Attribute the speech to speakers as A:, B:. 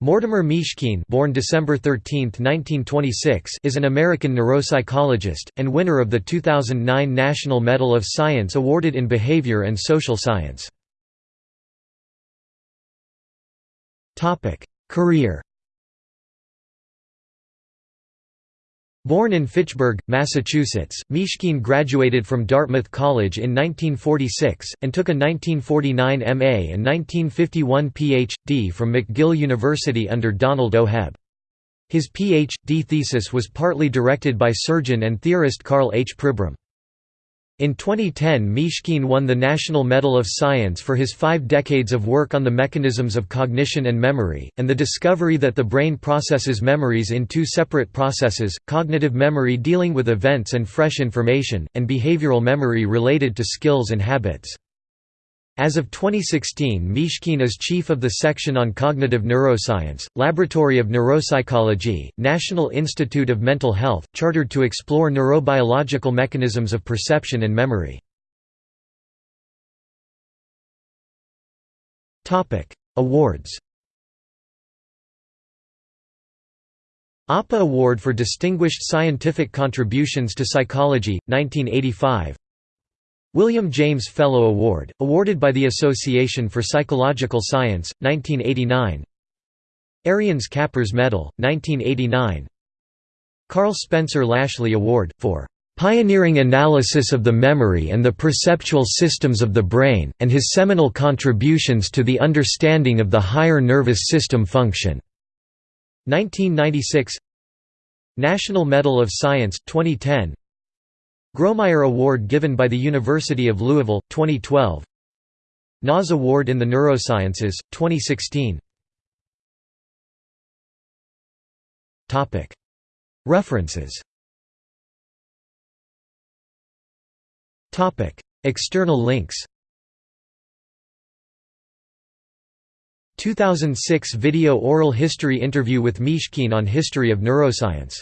A: Mortimer Mishkin born December 13, 1926, is an American neuropsychologist, and winner of the 2009 National Medal of Science awarded in Behavior and Social Science. Career Born in Fitchburg, Massachusetts, Mishkin graduated from Dartmouth College in 1946, and took a 1949 MA and 1951 Ph.D. from McGill University under Donald O. Hebb. His Ph.D. thesis was partly directed by surgeon and theorist Karl H. Pribram. In 2010 Mishkin won the National Medal of Science for his five decades of work on the mechanisms of cognition and memory, and the discovery that the brain processes memories in two separate processes, cognitive memory dealing with events and fresh information, and behavioral memory related to skills and habits. As of 2016 Mishkin is chief of the section on cognitive neuroscience, Laboratory of Neuropsychology, National Institute of Mental Health, chartered to explore neurobiological mechanisms of perception and memory. Awards APA Award for Distinguished Scientific Contributions to Psychology, 1985 William James Fellow Award, awarded by the Association for Psychological Science, 1989 Ariens Kappers Medal, 1989 Karl Spencer Lashley Award, for "...pioneering analysis of the memory and the perceptual systems of the brain, and his seminal contributions to the understanding of the higher nervous system function." 1996 National Medal of Science, 2010 Grawemeyer Award given by the University of Louisville, 2012 Nas Award in the Neurosciences, 2016 References. External links. 2006 video oral history interview with Mishkin on history of neuroscience